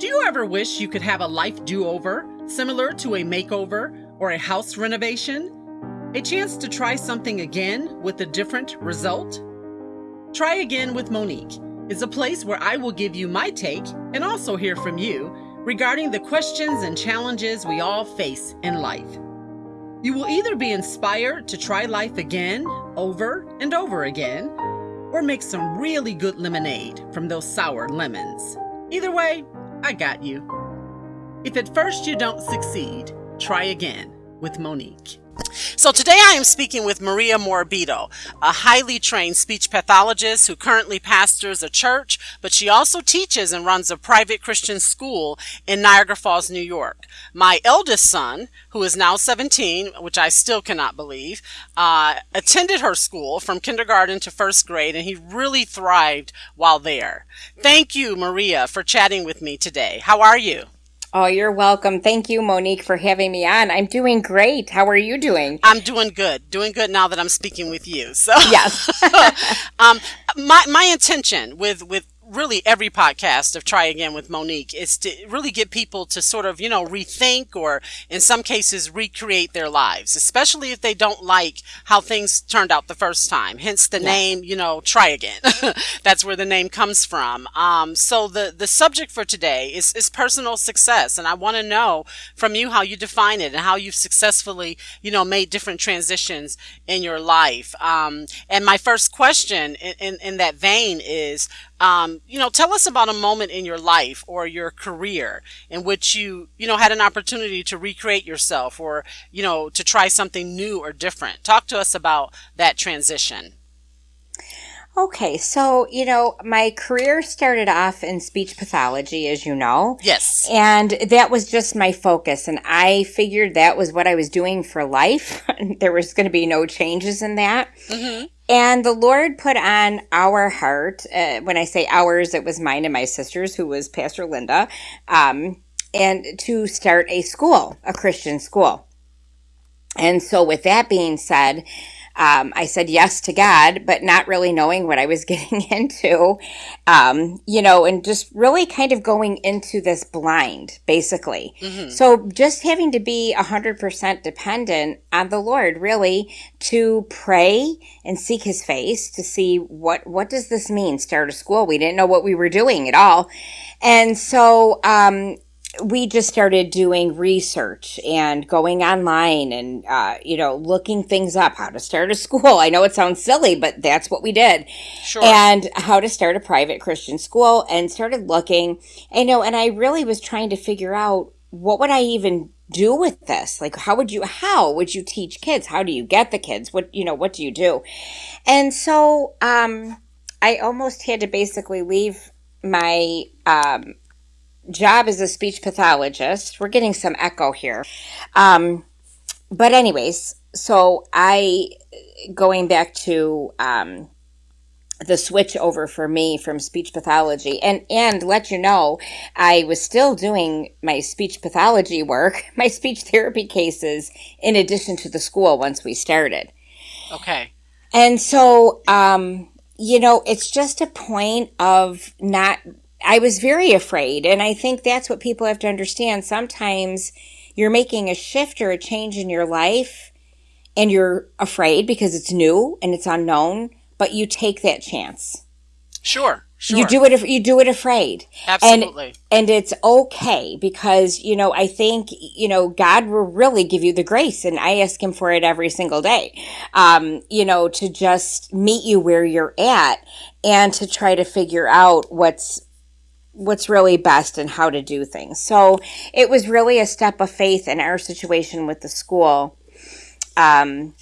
Do you ever wish you could have a life do over, similar to a makeover or a house renovation? A chance to try something again with a different result? Try Again with Monique is a place where I will give you my take and also hear from you regarding the questions and challenges we all face in life. You will either be inspired to try life again, over and over again, or make some really good lemonade from those sour lemons. Either way, I got you. If at first you don't succeed, try again with Monique. So today I am speaking with Maria Morabito, a highly trained speech pathologist who currently pastors a church, but she also teaches and runs a private Christian school in Niagara Falls, New York. My eldest son, who is now 17, which I still cannot believe, uh, attended her school from kindergarten to first grade, and he really thrived while there. Thank you, Maria, for chatting with me today. How are you? Oh, you're welcome. Thank you, Monique, for having me on. I'm doing great. How are you doing? I'm doing good. Doing good now that I'm speaking with you. So yes. um, my my intention with with really every podcast of Try Again with Monique is to really get people to sort of, you know, rethink or in some cases recreate their lives, especially if they don't like how things turned out the first time. Hence the yeah. name, you know, Try Again. That's where the name comes from. Um, so the, the subject for today is, is personal success. And I want to know from you how you define it and how you've successfully, you know, made different transitions in your life. Um, and my first question in, in, in that vein is, um, you know, tell us about a moment in your life or your career in which you, you know, had an opportunity to recreate yourself or, you know, to try something new or different. Talk to us about that transition. Okay, so, you know, my career started off in speech pathology, as you know. Yes. And that was just my focus. And I figured that was what I was doing for life. there was going to be no changes in that. Mm-hmm. And the Lord put on our heart, uh, when I say ours, it was mine and my sister's, who was Pastor Linda, um, and to start a school, a Christian school. And so, with that being said, um, I said yes to God, but not really knowing what I was getting into, um, you know, and just really kind of going into this blind, basically. Mm-hmm. So just having to be 100% dependent on the Lord, really, to pray and seek his face to see what, what does this mean? Start a school. We didn't know what we were doing at all. And so, um, we just started doing research and going online and uh, you know looking things up how to start a school. I know it sounds silly but that's what we did. Sure. and how to start a private christian school and started looking. You know and i really was trying to figure out what would i even do with this? Like how would you how would you teach kids? How do you get the kids? What you know what do you do? And so um i almost had to basically leave my um job as a speech pathologist. We're getting some echo here. Um, but, anyways, so I, going back to, um, the switch over for me from speech pathology and and let you know i was still doing my speech pathology work my speech therapy cases in addition to the school once we started okay and so um you know it's just a point of not I was very afraid. And I think that's what people have to understand. Sometimes you're making a shift or a change in your life and you're afraid because it's new and it's unknown, but you take that chance. Sure. Sure. You do it. You do it afraid. Absolutely. And, and it's okay because you know I think you know God will really give you the grace, and I ask Him for it every single day. Um, you know to just meet you where you're at and to try to figure out what's what's really best and how to do things. So it was really a step of faith in our situation with the school. Um,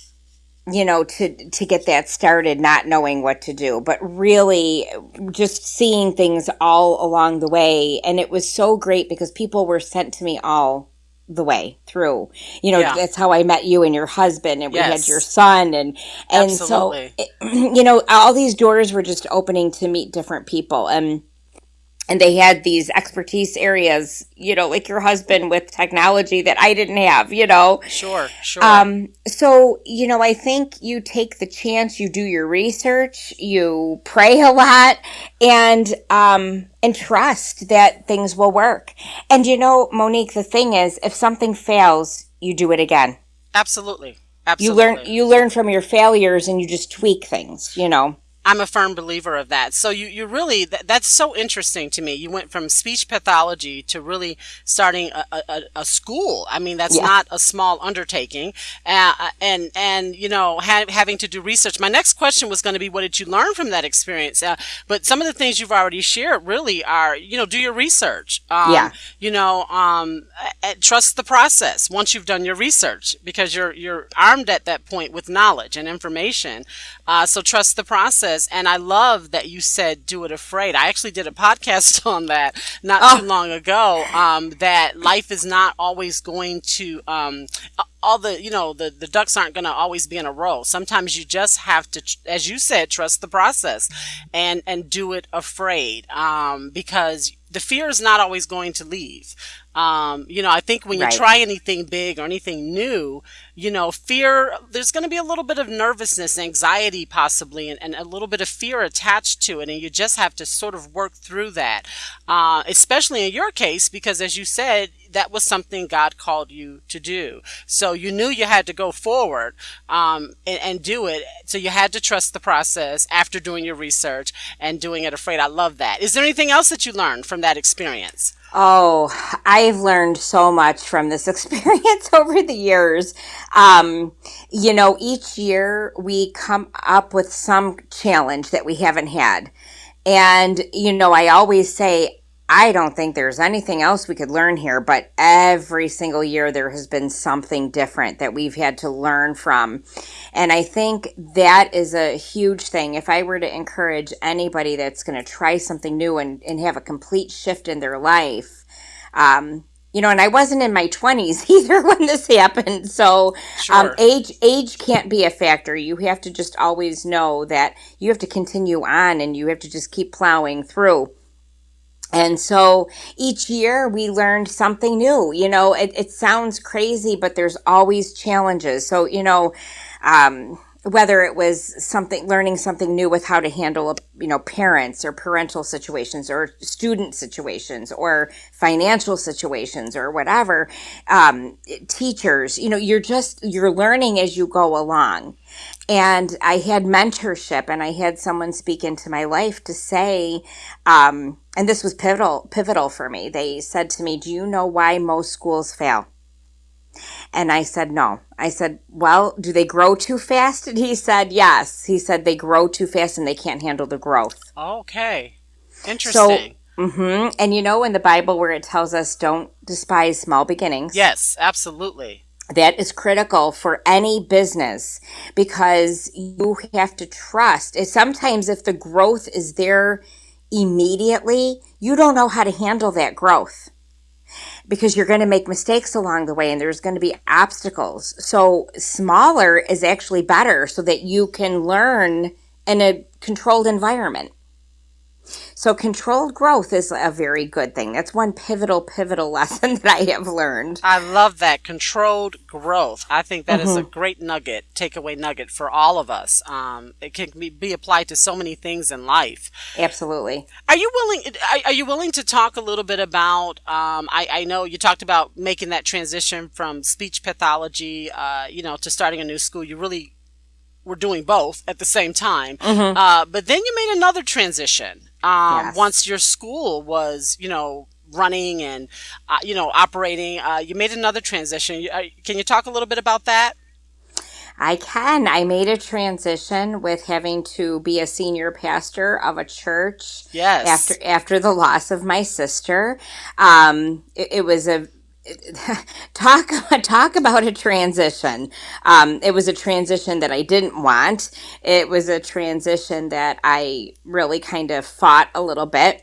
you know, to to get that started, not knowing what to do, but really just seeing things all along the way, and it was so great because people were sent to me all the way through. You know, yeah. that's how I met you and your husband, and we had your son, and and Absolutely. so it, you know, all these doors were just opening to meet different people, and and they had these expertise areas, you know, like your husband with technology that I didn't have, you know. Sure, sure. Um, so, you know, I think you take the chance, you do your research, you pray a lot, and um, and trust that things will work. And you know, Monique, the thing is, if something fails, you do it again. Absolutely. Absolutely. You learn you learn from your failures and you just tweak things, you know. I'm a firm believer of that. So you, you really, that, that's so interesting to me. You went from speech pathology to really starting a, a, a school. I mean, that's yeah. not a small undertaking. Uh, and, and, you know, ha- having to do research. My next question was going to be, what did you learn from that experience? Uh, but some of the things you've already shared really are, you know, do your research. Um, yeah. You know, um, trust the process once you've done your research because you're, you're armed at that point with knowledge and information. Uh, so trust the process. And I love that you said do it afraid. I actually did a podcast on that not oh. too long ago. Um, that life is not always going to, um, all the you know the the ducks aren't going to always be in a row sometimes you just have to as you said trust the process and and do it afraid um, because the fear is not always going to leave um, you know, I think when you right. try anything big or anything new, you know, fear, there's going to be a little bit of nervousness, anxiety, possibly, and, and, a little bit of fear attached to it. And you just have to sort of work through that, uh, especially in your case, because as you said, that was something God called you to do. So you knew you had to go forward um, and, and, do it. So you had to trust the process after doing your research and doing it afraid. I love that. Is there anything else that you learned from that experience? Oh, I've learned so much from this experience over the years. Um, you know, each year we come up with some challenge that we haven't had. And, you know, I always say, I don't think there's anything else we could learn here, but every single year there has been something different that we've had to learn from. And I think that is a huge thing. If I were to encourage anybody that's going to try something new and, and have a complete shift in their life, um, you know, and I wasn't in my 20s either when this happened. So, sure. um, age age can't be a factor. You have to just always know that you have to continue on and you have to just keep plowing through. And so each year we learned something new. You know, it, it sounds crazy, but there's always challenges. So, you know, um, whether it was something learning something new with how to handle you know parents or parental situations or student situations or financial situations or whatever um, teachers you know you're just you're learning as you go along and i had mentorship and i had someone speak into my life to say um, and this was pivotal pivotal for me they said to me do you know why most schools fail and I said, no. I said, well, do they grow too fast? And he said, yes. He said they grow too fast and they can't handle the growth. Okay. Interesting. So, mm-hmm. And you know in the Bible where it tells us don't despise small beginnings? Yes, absolutely. That is critical for any business because you have to trust. Sometimes if the growth is there immediately, you don't know how to handle that growth because you're going to make mistakes along the way and there's going to be obstacles. So smaller is actually better so that you can learn in a controlled environment. So controlled growth is a very good thing. That's one pivotal, pivotal lesson that I have learned. I love that controlled growth. I think that mm-hmm. is a mm-hmm. great nugget, takeaway nugget for all of us. Um, it can be, be, applied to so many things in life. Absolutely. Are you willing? Are, you willing to talk a little bit about? Um, I, I, know you talked about making that transition from speech pathology, uh, you know, to starting a new school. You really were doing both at the same time. Mm-hmm. Uh, but then you made another transition um, yes. once your school was, you know, running and, uh, you know, operating. Uh, you made another transition. Uh, can you talk a little bit about that? I can. I made a transition with having to be a senior pastor of a church. Yes. After after the loss of my sister, um, it, it was a talk talk about a transition. Um, it was a transition that I didn't want. It was a transition that I really kind of fought a little bit.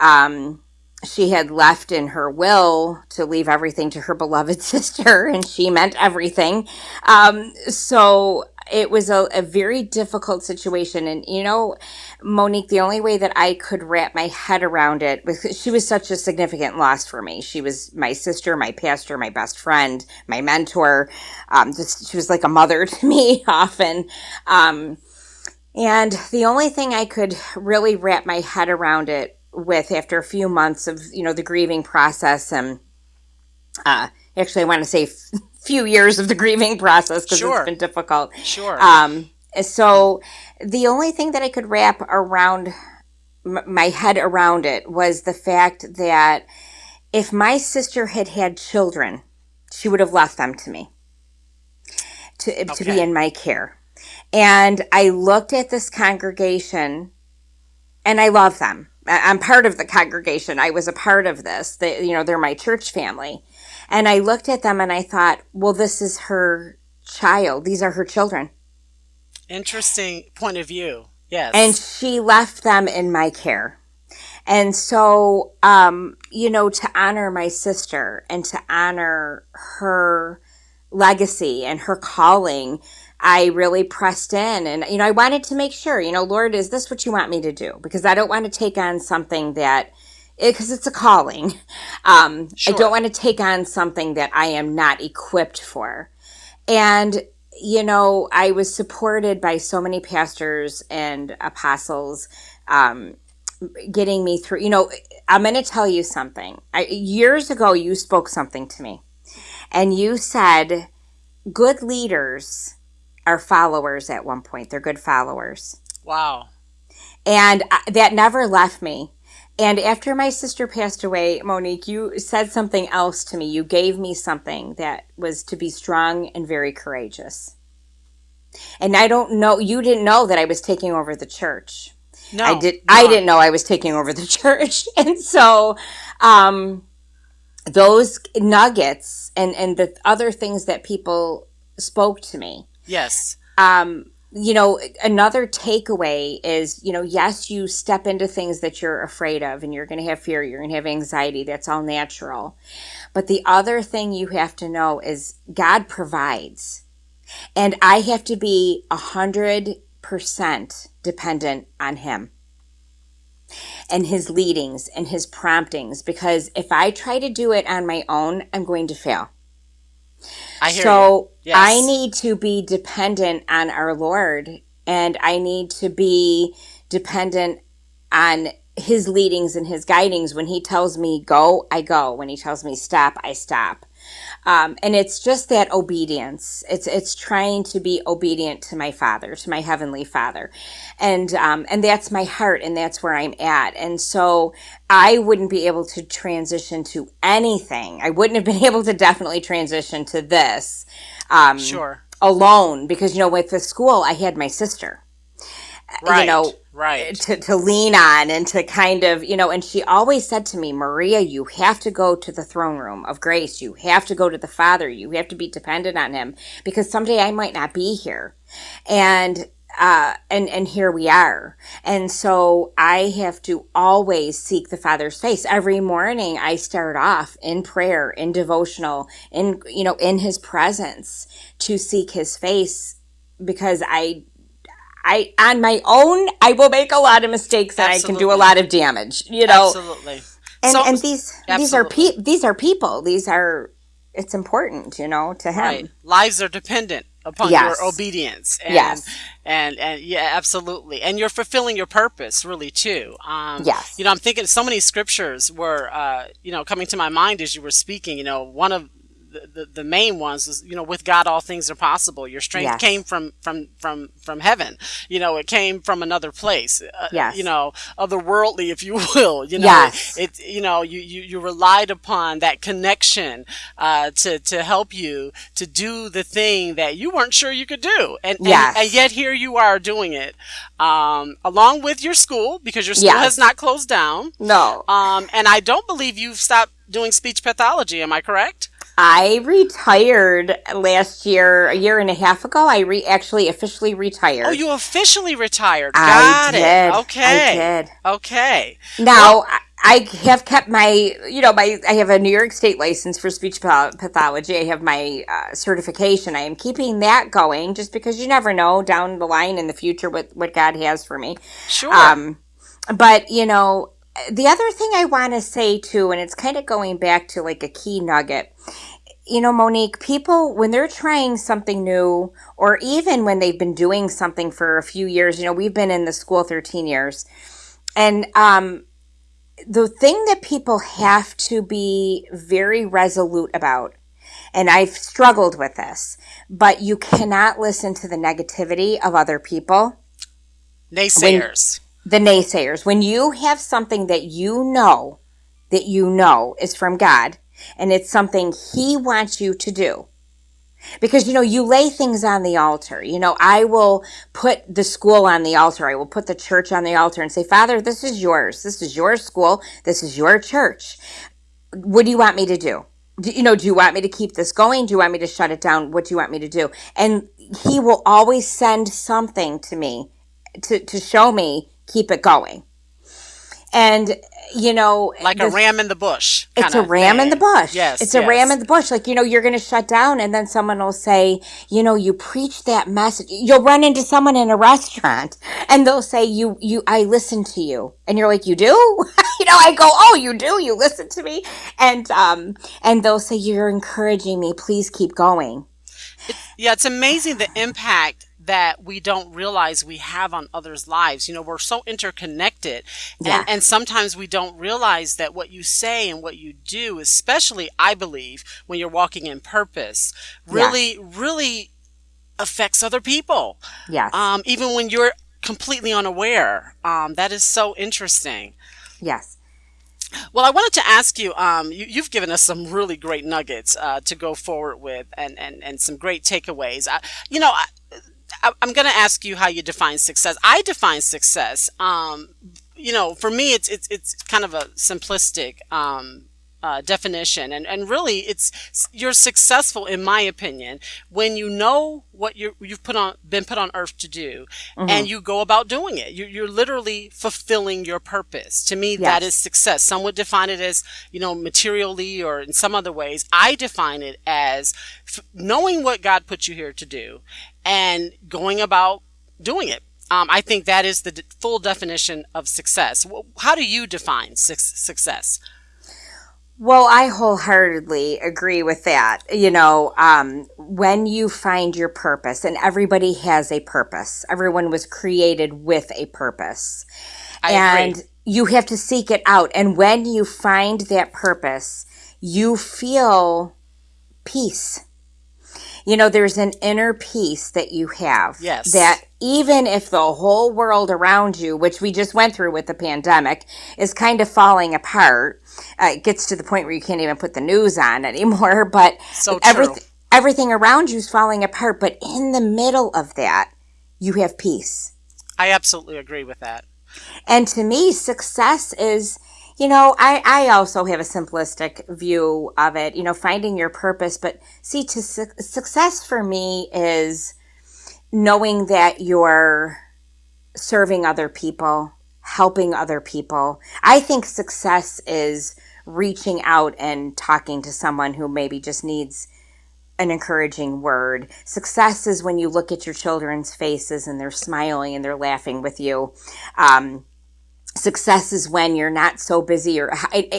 Um, she had left in her will to leave everything to her beloved sister, and she meant everything. Um, so it was a, a very difficult situation. And, you know, Monique, the only way that I could wrap my head around it was she was such a significant loss for me. She was my sister, my pastor, my best friend, my mentor. Um, just, she was like a mother to me often. Um, and the only thing I could really wrap my head around it with after a few months of, you know, the grieving process and, uh, actually, I want to say few years of the grieving process because Sure. it's been difficult. Sure. Um, so the only thing that I could wrap around my head around it was the fact that if my sister had had children, she would have left them to me to, to be in my care. And I looked at this congregation and I love them. I'm part of the congregation. I was a part of this. They, you know, they're my church family. And I looked at them and I thought, well, this is her child. These are her children. Interesting point of view. Yes. And she left them in my care. And so, um, you know, to honor my sister and to honor her legacy and her calling, I really pressed in and, you know, I wanted to make sure, you know, Lord, is this what you want me to do? Because I don't want to take on something that, because it's a calling. Um, Sure. I don't want to take on something that I am not equipped for. And, you know, I was supported by so many pastors and apostles, um, getting me through. You know, I'm going to tell you something. I, years ago, you spoke something to me, and you said, good leaders are followers at one point. They're good followers. wow. And I, that never left me. And after my sister passed away, Monique, you said something else to me. You gave me something that was to be strong and very courageous. And I don't know, you didn't know that I was taking over the church. No. I did. no. I didn't know I was taking over the church, and so um, those nuggets and and the other things that people spoke to me. Yes. Um, you know, another takeaway is, you know, yes, you step into things that you're afraid of, and you're going to have fear, you're going to have anxiety. That's all natural. But the other thing you have to know is God provides, and I have to be a hundred percent dependent on Him and his leadings and his promptings because if I try to do it on my own, I'm going to fail. I hear you. So Yes. I need to be dependent on our Lord and I need to be dependent on his leadings and his guidings. When he tells me go, I go. When he tells me stop, I stop. Um, and it's just that obedience. It's it's trying to be obedient to my Father, to my heavenly Father, and um, and that's my heart, and that's where I'm at. And so I wouldn't be able to transition to anything. I wouldn't have been able to definitely transition to this um, Sure. alone because you know with the school I had my sister Right. you know right. to, to lean on and to kind of you know and she always said to me maria you have to go to the throne room of grace. You have to go to the father. You have to be dependent on him because someday i might not be here. And uh, and and here we are. And so i have to always seek the father's face. Every morning i start off in prayer in devotional in you know in his presence to seek his face because i I on my own I will make a lot of mistakes and I can do a lot of damage. You know, Absolutely. and So- and these these are pe- these are people. These are it's important, you know, to him. Right. Lives are dependent upon Yes. your obedience. And, Yes. And and yeah, absolutely. And you're fulfilling your purpose, really, too. Um, Yes. You know, I'm thinking so many scriptures were, uh, you know, coming to my mind as you were speaking. You know, one of the, the, the main ones is, you know, with God all things are possible. Your strength Yes. came from from from from heaven. You know, it came from another place. Uh, Yes. You know, otherworldly, if you will. You know, Yes. it you know you, you you relied upon that connection uh, to to help you to do the thing that you weren't sure you could do and and, Yes. and yet here you are doing it um, along with your school because your school Yes. has not closed down No, um, and I don't believe you've stopped doing speech pathology am I correct I retired last year, a year and a half ago. I re- actually officially retired. oh you officially retired I got did. it okay I did. okay Now, I, I have kept my, you know, my, I have a New York State license for speech pathology. I have my uh, certification. I am keeping that going just because you never know down the line in the future what, what God has for me. Sure. Um, but, you know, the other thing I want to say too, and it's kind of going back to like a key nugget, you know, Monique, people, when they're trying something new, or even when they've been doing something for a few years, you know, we've been in the school 13 years. And um, the thing that people have to be very resolute about, and I've struggled with this, but you cannot listen to the negativity of other people. Naysayers. When, the naysayers. When you have something that you know, that you know is from God, and it's something He wants you to do. Because, you know, you lay things on the altar. You know, I will put the school on the altar. I will put the church on the altar and say, Father, this is yours. This is your school. This is your church. What do you want me to do? do you know, do you want me to keep this going? Do you want me to shut it down? What do you want me to do? And he will always send something to me to, to show me, keep it going. And you know, like a ram in the bush. It's a ram thing. in the bush. Yes, it's yes. a ram in the bush. Like you know, you're going to shut down, and then someone will say, you know, you preach that message. You'll run into someone in a restaurant, and they'll say, you, you, I listen to you, and you're like, you do? you know, I go, oh, you do? You listen to me, and um, and they'll say, you're encouraging me. Please keep going. yeah, it's amazing the impact that we don't realize we have on others' lives. You know, we're so interconnected. Yeah. And, and sometimes we don't realize that what you say and what you do, especially, I believe, when you're walking in purpose, really, yes. really affects other people. Yeah. Um, even when you're completely unaware. Um, that is so interesting. Yes. Well, I wanted to ask you, um, you have given us some really great nuggets uh, to go forward with and, and, and some great takeaways. I, you know, I, I'm going to ask you how you define success. I define success. Um, you know, for me, it's it's it's kind of a simplistic um, uh, definition, and and really, it's you're successful, in my opinion, when you know what you you've put on been put on earth to do, mm-hmm. and you go about doing it. You, you're literally fulfilling your purpose. To me, yes. that is success. Some would define it as you know materially or in some other ways. I define it as f- knowing what God put you here to do and going about doing it. Um, I think that is the d- full definition of success. How do you define su- success? Well, I wholeheartedly agree with that. You know, um, when you find your purpose, and everybody has a purpose, everyone was created with a purpose. I and agree. you have to seek it out. And when you find that purpose, you feel peace you know, there's an inner peace that you have. Yes. That even if the whole world around you, which we just went through with the pandemic, is kind of falling apart, uh, it gets to the point where you can't even put the news on anymore. But so everything, everything around you is falling apart. But in the middle of that, you have peace. I absolutely agree with that. And to me, success is you know, I, I also have a simplistic view of it, you know, finding your purpose. But see, to su- success for me is knowing that you're serving other people, helping other people. I think success is reaching out and talking to someone who maybe just needs an encouraging word. Success is when you look at your children's faces and they're smiling and they're laughing with you. Um, success is when you're not so busy or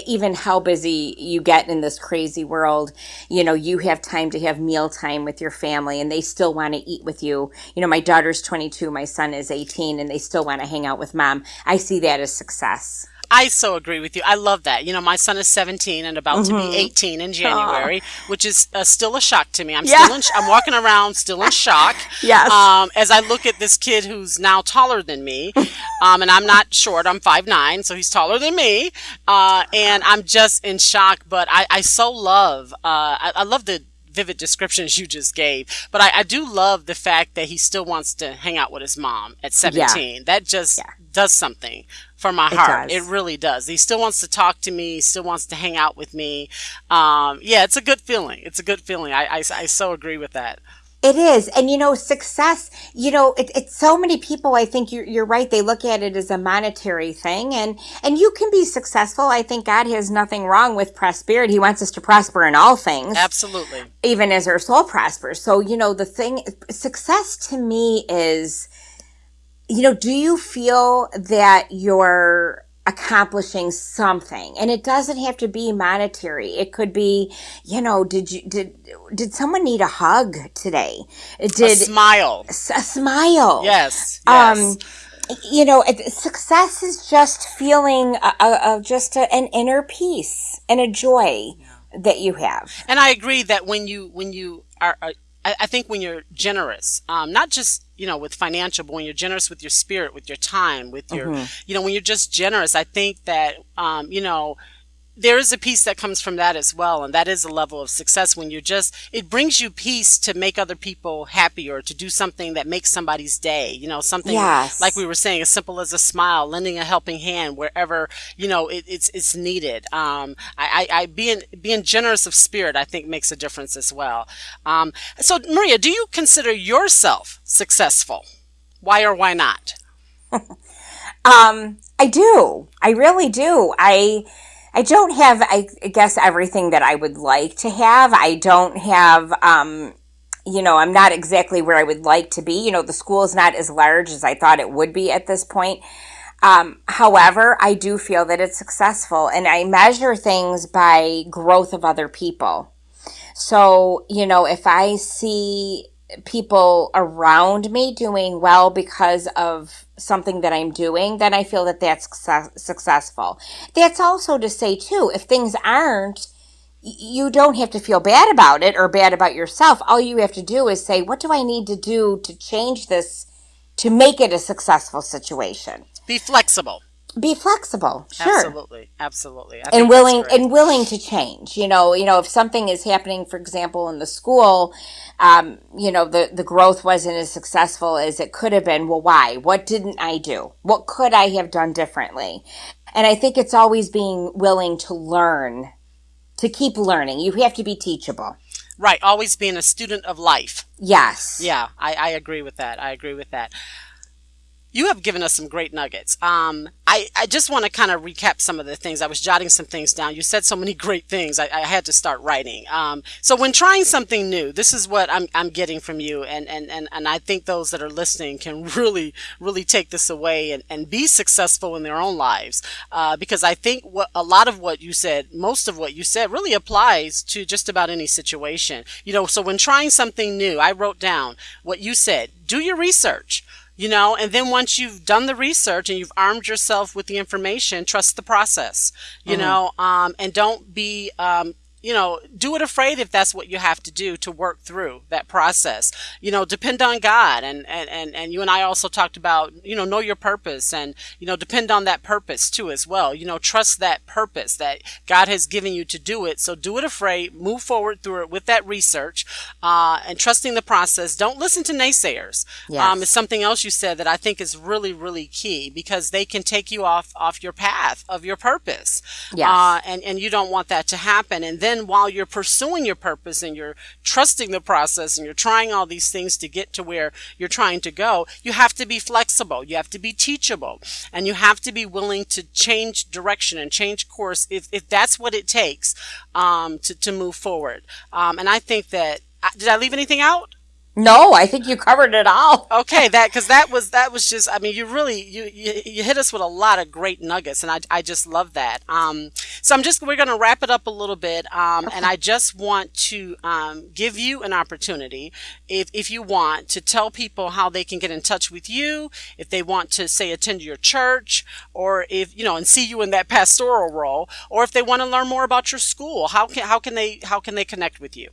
even how busy you get in this crazy world you know you have time to have meal time with your family and they still want to eat with you. You know my daughter's 22 my son is 18 and they still want to hang out with mom. I see that as success I so agree with you. I love that. You know, my son is 17 and about mm-hmm. to be mm-hmm. 18 in January, Aww. which is uh, still a shock to me. I'm yeah. still in, I'm walking around still in shock. yes. Um, as I look at this kid who's now taller than me, um, and I'm not short. I'm five nine, so he's taller than me. Uh, and I'm just in shock. But I, I so love. Uh, I, I love the vivid descriptions you just gave. But I, I, do love the fact that he still wants to hang out with his mom at 17. Yeah. That just yeah. does something for my heart. It, it, really does. He still wants to talk to me. Still wants to hang out with me. Um, yeah, it's a good feeling. It's a good feeling. I, I, I so agree with that. It is. And you know, success, you know, it, it's so many people, I think you're, you're right. They look at it as a monetary thing and, and you can be successful. I think God has nothing wrong with prosperity. He wants us to prosper in all things. Absolutely. Even as our soul prospers. So, you know, the thing, success to me is, you know, do you feel that you're accomplishing something. And it doesn't have to be monetary. It could be you know did you did did someone need a hug today? Did a smile a smile. Yes, um, yes. um you know success is just feeling a, a, a just a, an inner peace and a joy that you have. And i agree that when you when you are, are I, I think when you're generous, um, not just you know with financial, but when you're generous with your spirit, with your time, with your mm-hmm. you know when you're just generous, I think that um, you know there is a piece that comes from that as well and that is a level of success when you're just it brings you peace to make other people happy or to do something that makes somebody's day you know something yes. like we were saying as simple as a smile lending a helping hand wherever you know it, it's it's needed. Um, I, I, I, being being generous of spirit i think makes a difference as well. Um, so maria do you consider yourself successful? Why or why not? Um, i do. I really do. I I don't have, I guess, everything that I would like to have. I don't have, um, you know, I'm not exactly where I would like to be. You know, the school is not as large as I thought it would be at this point. Um, however, I do feel that it's successful and I measure things by growth of other people. So, you know, if I see people around me doing well because of something that I'm doing, then I feel that that's success- successful. That's also to say, too, if things aren't, you don't have to feel bad about it or bad about yourself. All you have to do is say, what do I need to do to change this to make it a successful situation? Be flexible be flexible sure. Absolutely absolutely. And willing and willing to change you know you know if something is happening for example in the school um, you know the the growth wasn't as successful as it could have been well why? What didn't i do? What could i have done differently? And i think it's always being willing to learn to keep learning. You have to be teachable. Right always being a student of life. Yes. Yeah i, I agree with that i agree with that you have given us some great nuggets. Um, I, I just want to kind of recap some of the things. I was jotting some things down. You said so many great things. I, I had to start writing. Um, so when trying something new, this is what I'm, I'm getting from you. And, and, and, and I think those that are listening can really, really take this away and, and be successful in their own lives. Uh, because I think what a lot of what you said, most of what you said really applies to just about any situation. You know, so when trying something new, I wrote down what you said. Do your research you know and then once you've done the research and you've armed yourself with the information trust the process you mm-hmm. know um, and don't be um, you know, do it afraid if that's what you have to do to work through that process. You know, depend on God. And, and, and, and you and I also talked about, you know, know your purpose and, you know, depend on that purpose too as well. You know, trust that purpose that God has given you to do it. So do it afraid, move forward through it with that research, uh, and trusting the process. Don't listen to naysayers. Yes. Um, it's something else you said that I think is really, really key because they can take you off, off your path of your purpose. Yes. Uh, and, and you don't want that to happen. And then while you're pursuing your purpose and you're trusting the process and you're trying all these things to get to where you're trying to go, you have to be flexible. You have to be teachable and you have to be willing to change direction and change course if, if that's what it takes um, to, to move forward. Um, and I think that, uh, did I leave anything out? No, I think you covered it all. okay, that because that was that was just. I mean, you really you, you, you hit us with a lot of great nuggets, and I I just love that. Um, so I'm just we're going to wrap it up a little bit, um, okay. and I just want to um, give you an opportunity, if if you want, to tell people how they can get in touch with you, if they want to say attend your church, or if you know and see you in that pastoral role, or if they want to learn more about your school. How can how can they how can they connect with you?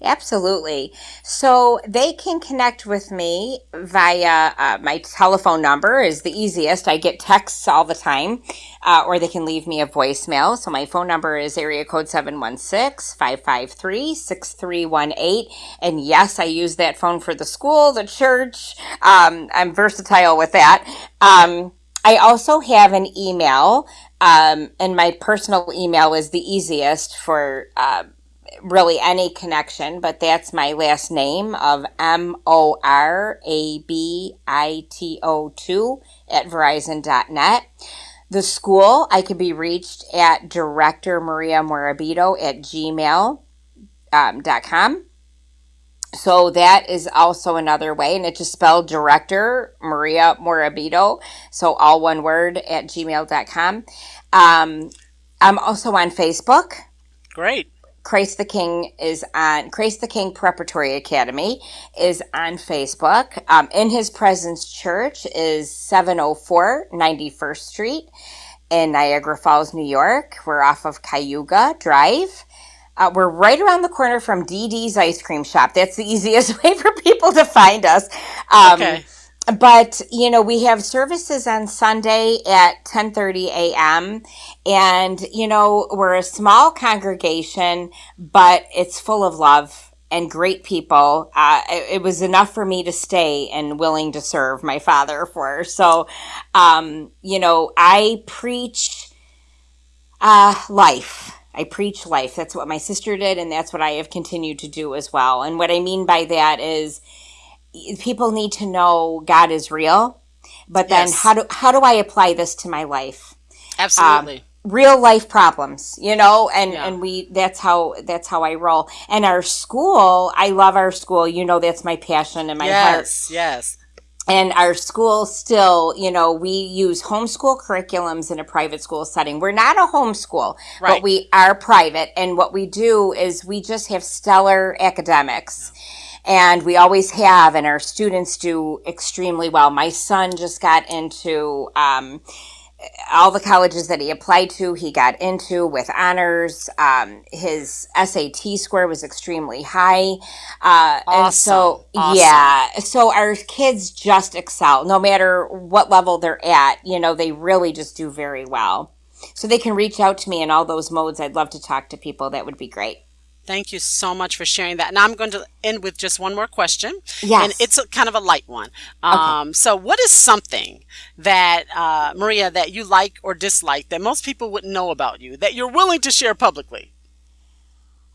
Absolutely. So they can connect with me via uh, my telephone number is the easiest. I get texts all the time, uh, or they can leave me a voicemail. So my phone number is area code 716-553-6318. And yes, I use that phone for the school, the church. Um, I'm versatile with that. Um, I also have an email, um, and my personal email is the easiest for, uh, really any connection, but that's my last name of M O R A B I T O 2 at verizon.net. The school, I can be reached at Director Maria Morabito at gmail.com. Um, so that is also another way, and it's just spelled Director Maria Morabito. So all one word at gmail.com. Um, I'm also on Facebook. Great. Christ the King is on Christ the King Preparatory Academy is on Facebook. Um, in His Presence Church is 704 91st Street in Niagara Falls, New York. We're off of Cayuga Drive. Uh, we're right around the corner from DD's Ice Cream Shop. That's the easiest way for people to find us. Um, okay but you know we have services on sunday at 10.30 a.m and you know we're a small congregation but it's full of love and great people uh, it, it, was enough for me to stay and willing to serve my father for so um, you know i preach uh, life I preach life. That's what my sister did, and that's what I have continued to do as well. And what I mean by that is, people need to know God is real, but then yes. how do how do I apply this to my life? Absolutely. Um, real life problems, you know, and yeah. and we that's how that's how I roll. And our school, I love our school. You know, that's my passion and my yes, heart. Yes, yes. And our school still, you know, we use homeschool curriculums in a private school setting. We're not a homeschool, right. but we are private. And what we do is we just have stellar academics. Yeah and we always have, and our students do extremely well. My son just got into um, all the colleges that he applied to, he got into with honors. Um, his SAT score was extremely high. Uh, awesome. And so, awesome. yeah, so our kids just excel no matter what level they're at. You know, they really just do very well. So they can reach out to me in all those modes. I'd love to talk to people. That would be great. Thank you so much for sharing that. Now I'm going to end with just one more question. Yes. And it's a, kind of a light one. Um, okay. So, what is something that, uh, Maria, that you like or dislike that most people wouldn't know about you that you're willing to share publicly?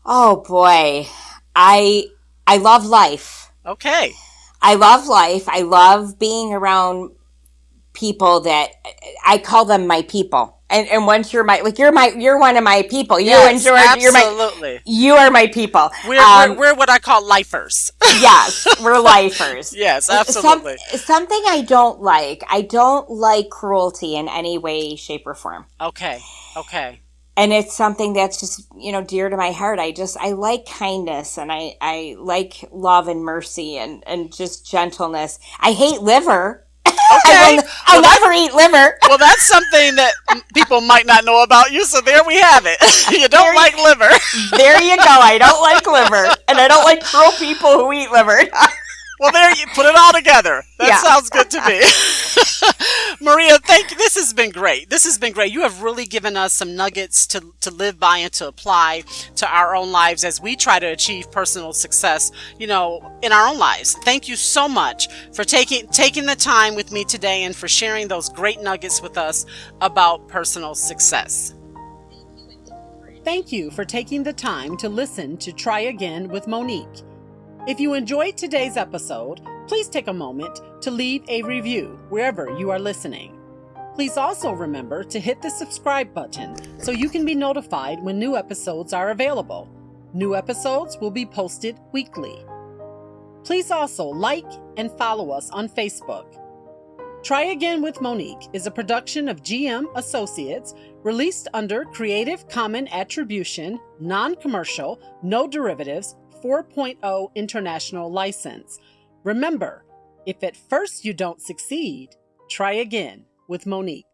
Oh, boy. I, I love life. Okay. I love life. I love being around people that I call them my people and, and once you're my like you're my you're one of my people. You yes, and George, you're my you are my people. We're, um, we're, we're what I call lifers. yes, we're lifers. yes, absolutely. Some, something I don't like. I don't like cruelty in any way, shape, or form. Okay. Okay. And it's something that's just you know dear to my heart. I just I like kindness and I I like love and mercy and and just gentleness. I hate liver. Okay. I'll well, never eat liver. well, that's something that people might not know about you. So there we have it. you don't there like you, liver. there you go. I don't like liver, and I don't like cruel people who eat liver. well, there you put it all together. That yeah. sounds good to me. Maria, thank you. This has been great. This has been great. You have really given us some nuggets to, to live by and to apply to our own lives as we try to achieve personal success, you know, in our own lives. Thank you so much for taking taking the time with me today and for sharing those great nuggets with us about personal success. Thank you for taking the time to listen to Try Again with Monique. If you enjoyed today's episode, please take a moment to leave a review wherever you are listening. Please also remember to hit the subscribe button so you can be notified when new episodes are available. New episodes will be posted weekly. Please also like and follow us on Facebook. Try Again with Monique is a production of GM Associates released under Creative Common Attribution, Non Commercial, No Derivatives 4.0 International License. Remember, if at first you don't succeed, try again with Monique.